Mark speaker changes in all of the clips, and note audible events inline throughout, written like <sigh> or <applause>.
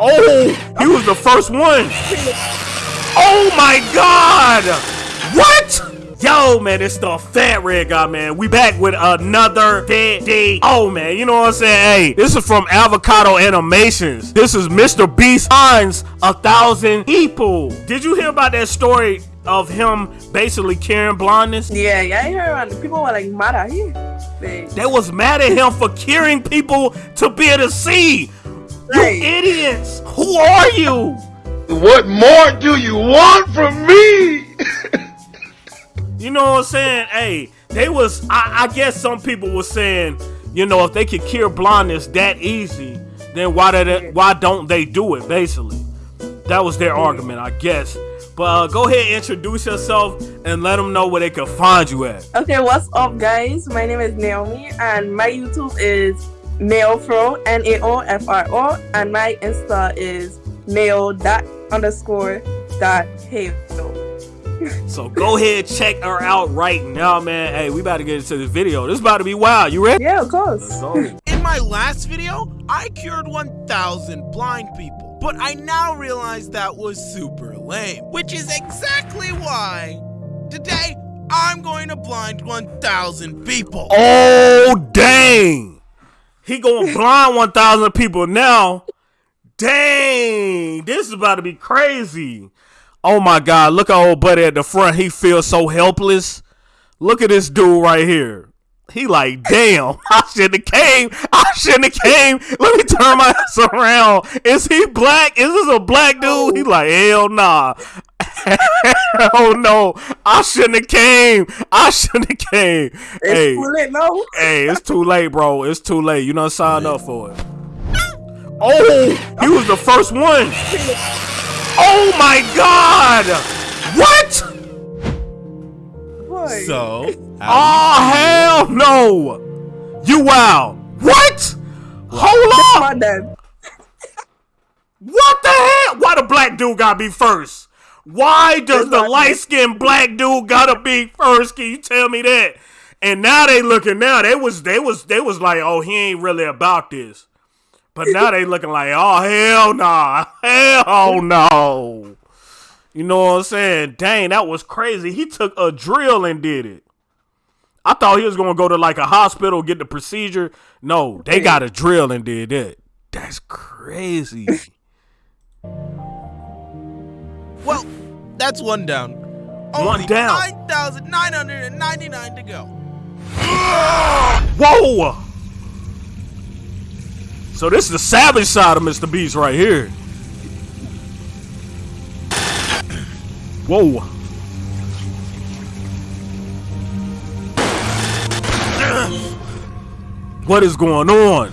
Speaker 1: Oh, he was the first one. Oh my God! What? Yo, man, it's the Fat Red Guy, man. We back with another dead day. Oh, man, you know what I'm saying? Hey, this is from Avocado Animations. This is Mr. Beast finds a thousand people. Did you hear about that story of him basically curing blindness?
Speaker 2: Yeah, yeah, I heard about it. People were like mad at him. They,
Speaker 1: They was mad at him for curing people to be able to see.
Speaker 2: Right.
Speaker 1: You idiots! Who are you?
Speaker 3: What more do you want from me? <laughs>
Speaker 1: You know what I'm saying? Hey, they was. I, I guess some people were saying, you know, if they could cure blindness that easy, then why did it, why don't they do it? Basically, that was their argument, I guess. But uh, go ahead, introduce yourself, and let them know where they can find you at.
Speaker 2: Okay, what's up, guys? My name is Naomi, and my YouTube is Naofro, N A O F R O, and my Insta is Nao dot underscore dot Halo.
Speaker 1: So go ahead, check her out right now, man. Hey, we about to get into this video. This is about to be wild. You ready?
Speaker 2: Yeah, of course.
Speaker 4: In my last video, I cured 1,000 blind people, but I now realize that was super lame, which is exactly why today I'm going to blind 1,000 people.
Speaker 1: Oh dang! He going blind one thousand people now. Dang! This is about to be crazy. Oh my God! Look at old buddy at the front. He feels so helpless. Look at this dude right here. He like, damn, <laughs> I shouldn't have came. I shouldn't have came. Let me turn my <laughs> ass around. Is he black? Is this a black dude? He like, hell nah. <laughs> oh no, I shouldn't have came. I shouldn't have came.
Speaker 2: It's
Speaker 1: hey,
Speaker 2: too late now.
Speaker 1: hey, it's too late, bro. It's too late. You don't signed up for it. Oh, he was the first one. Oh my god! What?
Speaker 2: Boy.
Speaker 4: So,
Speaker 1: Oh <laughs> hell no! You wow! What? Hold on! What the hell? Why the black dude gotta be first? Why does the light skinned black dude gotta be first? Can you tell me that? And now they looking now. They was they was they was like, oh, he ain't really about this. But now they looking like, oh hell nah. Hell no. You know what I'm saying? Dang, that was crazy. He took a drill and did it. I thought he was gonna go to like a hospital, get the procedure. No, they got a drill and did that. That's crazy. <laughs>
Speaker 4: well, that's one down. Only
Speaker 1: down.
Speaker 4: 9,999 to go.
Speaker 1: Whoa! So this is the savage side of Mr. Beast right here. Whoa. What is going on?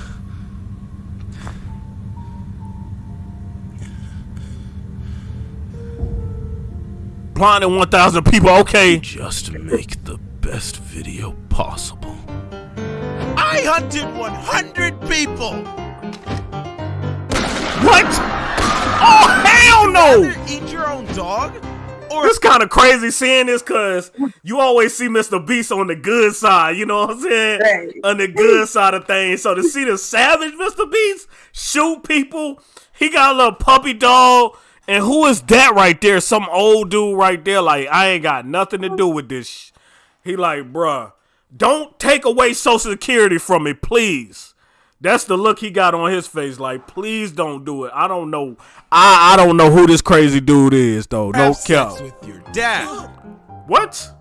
Speaker 1: Blinding 1,000 people, okay.
Speaker 5: just make the best video possible.
Speaker 4: I hunted 100 people.
Speaker 1: What? Oh, hell no!
Speaker 4: Rather eat your own dog? Or
Speaker 1: It's kind of crazy seeing this because you always see Mr. Beast on the good side, you know what I'm saying?
Speaker 2: Right.
Speaker 1: On the good side of things. So to see the savage Mr. Beast shoot people, he got a little puppy dog. And who is that right there? Some old dude right there. Like, I ain't got nothing to do with this. sh-" He like, bruh, don't take away Social Security from me, please. That's the look he got on his face. Like, please don't do it. I don't know. I I don't know who this crazy dude is though. No
Speaker 4: have
Speaker 1: cap.
Speaker 4: with your dad.
Speaker 1: What?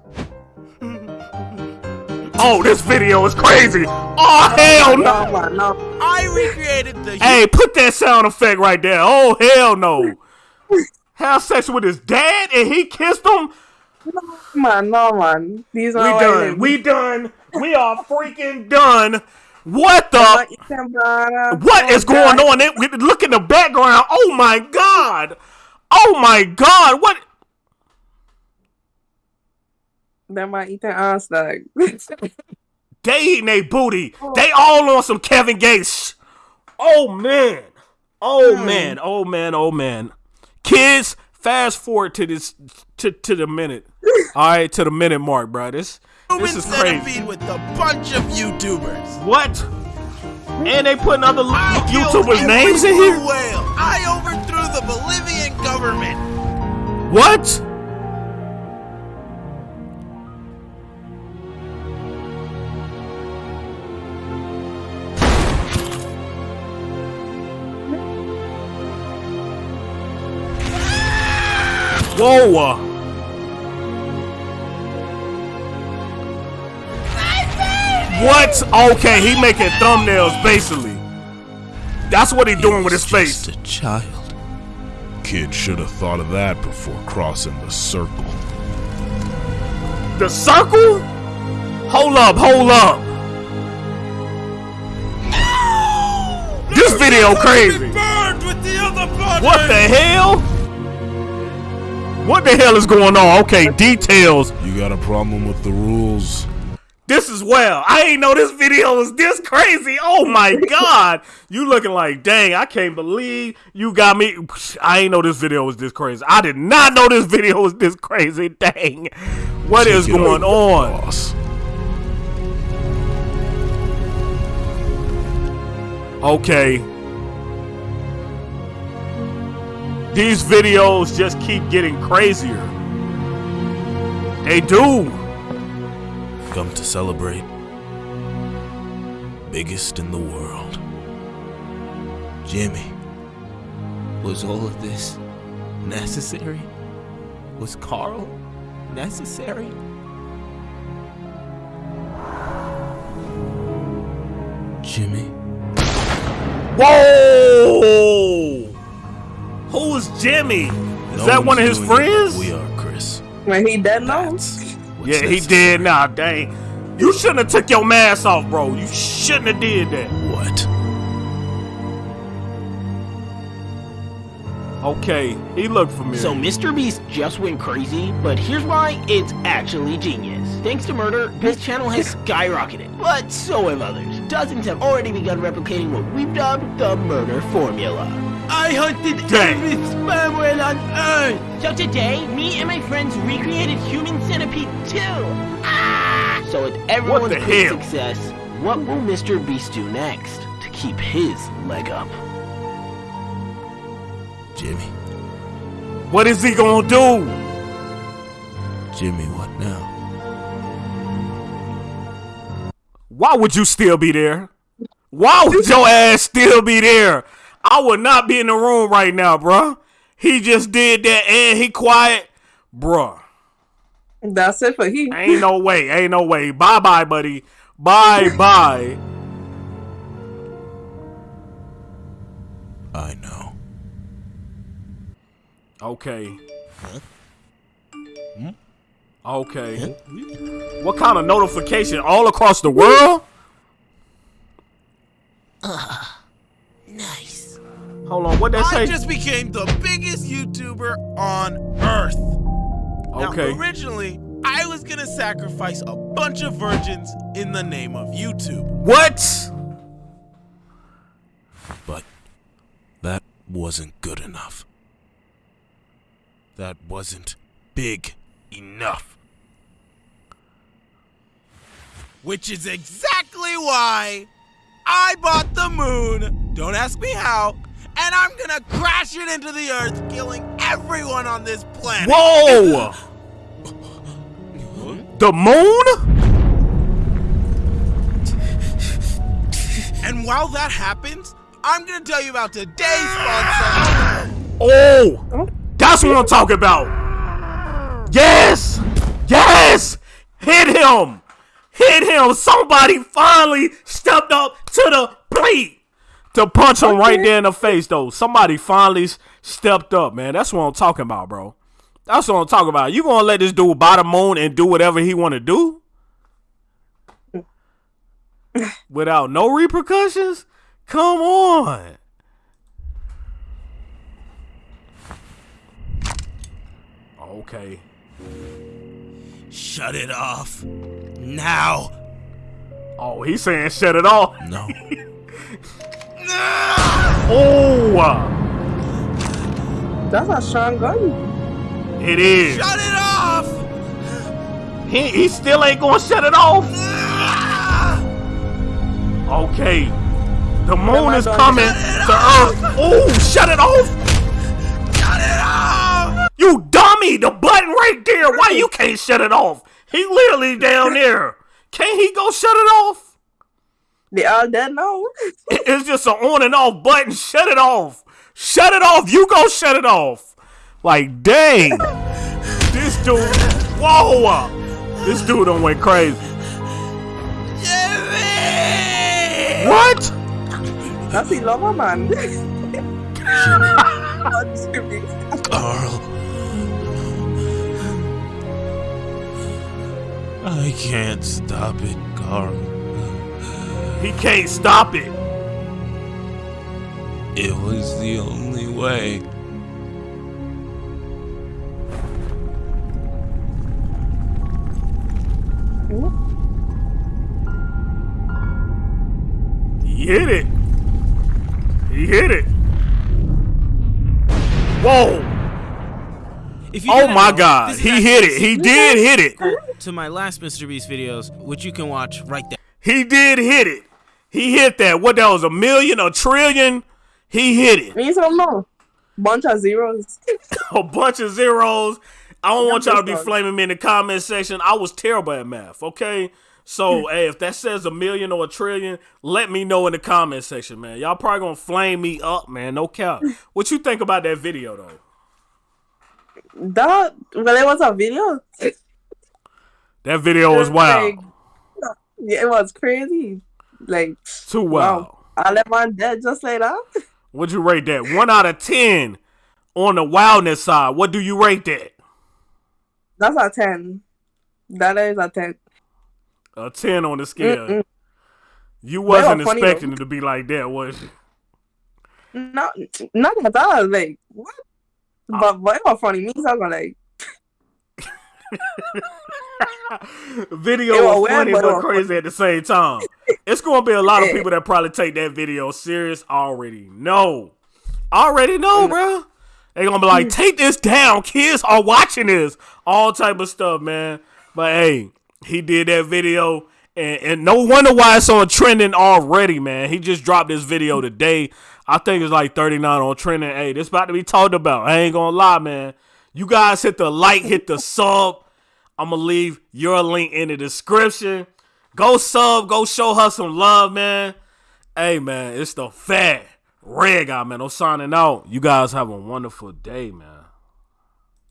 Speaker 1: Oh, this video is crazy. Oh hell no!
Speaker 2: No, no.
Speaker 4: I recreated the
Speaker 1: Hey, put that sound effect right there. Oh hell no! Have sex with his dad and he kissed him.
Speaker 2: No Man, no, man. These
Speaker 1: We
Speaker 2: are
Speaker 1: done. We done. We are freaking done. What the?
Speaker 2: What
Speaker 1: What is going on? Look in the background. Oh my god. Oh my god. What?
Speaker 2: Them are eating ass dog. <laughs>
Speaker 1: They eating they booty. They all on some Kevin Gates. Oh man. Oh man. Oh man. Oh man. Kids, fast forward to this to, to the minute. <laughs> All right, to the minute mark, bro. This this is crazy.
Speaker 4: with a bunch of YouTubers.
Speaker 1: What? And they putting other YouTubers' names in here.
Speaker 4: Whale. I overthrew the Bolivian government.
Speaker 1: What? Whoa! What? Okay, he making thumbnails basically. That's what he doing with his face.
Speaker 5: Just a child. Kid should have thought of that before crossing the circle.
Speaker 1: The circle? Hold up, hold up. This video crazy.
Speaker 4: With the other.
Speaker 1: What the hell? What the hell is going on? Okay, details.
Speaker 5: You got a problem with the rules?
Speaker 1: This is well. I ain't know this video was this crazy. Oh my <laughs> god. You looking like, dang, I can't believe you got me. I ain't know this video was this crazy. I did not know this video was this crazy. Dang. What is
Speaker 5: Take it
Speaker 1: going on?
Speaker 5: Boss.
Speaker 1: Okay. These videos just keep getting crazier. They do.
Speaker 5: Come to celebrate. Biggest in the world. Jimmy.
Speaker 6: Was all of this necessary? Was Karl necessary?
Speaker 5: Jimmy.
Speaker 1: Whoa! Jimmy? Is
Speaker 5: No
Speaker 1: that one of his
Speaker 5: doing it like
Speaker 1: friends?
Speaker 5: We are, Chris.
Speaker 2: When he dead now.
Speaker 1: Yeah, he
Speaker 5: necessary.
Speaker 1: did now. Dang. You shouldn't have took your mask off, bro. You shouldn't have did that.
Speaker 5: What?
Speaker 1: Okay, he looked familiar.
Speaker 7: So Mr. Beast just went crazy, but here's why it's actually genius. Thanks to Murder, his channel has <laughs> skyrocketed, but so have others. Dozens have already begun replicating what we've dubbed the Murder Formula. I hunted
Speaker 1: Dang.
Speaker 7: every sperm whale on Earth! So today, me and my friends recreated Human Centipede 2! Ah! So with everyone's great success, what will Mr. Beast do next to keep his leg up?
Speaker 5: Jimmy.
Speaker 1: what is he gonna do?
Speaker 5: Jimmy, what now?
Speaker 1: Why would you still be there? Why would your ass still be there? I would not be in the room right now, bruh. He just did that and he quiet. Bruh.
Speaker 2: That's it for he.
Speaker 1: Ain't no way. Ain't no way. Bye bye, buddy. Bye bye.
Speaker 5: I know.
Speaker 1: Okay. Hmm? Okay. What kind of notification? All across the world?
Speaker 6: Nice.
Speaker 1: Hold on. What that
Speaker 4: I just became the biggest YouTuber on Earth. Now,
Speaker 1: Okay.
Speaker 4: originally, I was gonna sacrifice a bunch of virgins in the name of YouTube.
Speaker 1: What?
Speaker 5: But that wasn't good enough. That wasn't big enough.
Speaker 4: Which is exactly why I bought the moon. Don't ask me how. And I'm gonna crash it into the earth, killing everyone on this planet.
Speaker 1: Whoa! The moon?
Speaker 4: And while that happens, I'm gonna tell you about today's sponsor.
Speaker 1: Oh! That's what I'm talking about! Yes! Yes! Hit him! Hit him! Somebody finally stepped up to the plate to punch him right there in the face, though. Somebody finally stepped up, man. That's what I'm talking about, bro. That's what I'm talking about. You gonna let this dude buy the moon and do whatever he wanna do? Without no repercussions? Come on. Okay.
Speaker 4: Shut it off. Now.
Speaker 1: Oh, he's saying shut it off.
Speaker 5: No. <laughs>
Speaker 1: Oh,
Speaker 2: That's a strong gun.
Speaker 1: it is.
Speaker 4: Shut it off!
Speaker 1: He, he still ain't gonna shut it off. Okay. The moon is
Speaker 2: done?
Speaker 1: coming to Earth. Oh, shut it off.
Speaker 4: Shut it off!
Speaker 1: You dummy. The button right there. Why you can't shut it off? He literally down <laughs> there. Can't he go shut it off?
Speaker 2: They all dead now.
Speaker 1: It's just an on and off button. Shut it off. Shut it off. You go shut it off. Like, dang. this dude. Whoa. This dude done went crazy.
Speaker 4: Jimmy!
Speaker 1: What?
Speaker 2: That's the lover man.
Speaker 6: Karl. I can't stop it, Karl.
Speaker 1: He can't stop it.
Speaker 6: It was the only way.
Speaker 1: He hit it. He hit it. Whoa.
Speaker 4: If you
Speaker 1: Oh my
Speaker 4: know,
Speaker 1: god. He hit it. He did hit it.
Speaker 4: To my last Mr. Beast videos, which you can watch right there.
Speaker 1: He did hit it. He hit that. What that was a million, a trillion? He hit it.
Speaker 2: Me don't know. Bunch of zeros. <laughs>
Speaker 1: A bunch of zeros. I don't want y'all to be flaming me in the comment section. I was terrible at math, okay? So, hmm. hey, if that says a million or a trillion, let me know in the comment section, man. Y'all probably gonna flame me up, man. No cap. <laughs> What you think about that video though?
Speaker 2: That well, it was a video.
Speaker 1: That video was wild.
Speaker 2: Like, yeah, it was crazy. Like
Speaker 1: Too wild.
Speaker 2: wow, I left my dead just like that.
Speaker 1: Would you rate that? One out of ten on the wildness side. What do you rate that?
Speaker 2: That's a ten. That is a ten.
Speaker 1: A ten on the scale.
Speaker 2: Mm-mm.
Speaker 1: You wasn't expecting
Speaker 2: though.
Speaker 1: it to be like that, was you?
Speaker 2: Not, not at all. Like what? But but it was funny. Me, so I was like, <laughs>
Speaker 1: video
Speaker 2: was
Speaker 1: was
Speaker 2: weird,
Speaker 1: funny
Speaker 2: but
Speaker 1: but
Speaker 2: was
Speaker 1: crazy at the same time. It's gonna be a lot of people that probably take that video serious. Already No, already know, bro. They gonna be like, hmm. take this down. Kids are watching this. All type of stuff, man. But hey, he did that video, and, and no wonder why it's on trending already, man. He just dropped this video today. I think it's like 39 on trending. Hey, this about to be talked about. I ain't gonna lie, man. You guys hit the like, hit the sub. I'm gonna leave your link in the description. Go sub, go show her some love, man. Hey, man, it's the fat red guy, man. I'm signing out. You guys have a wonderful day, man.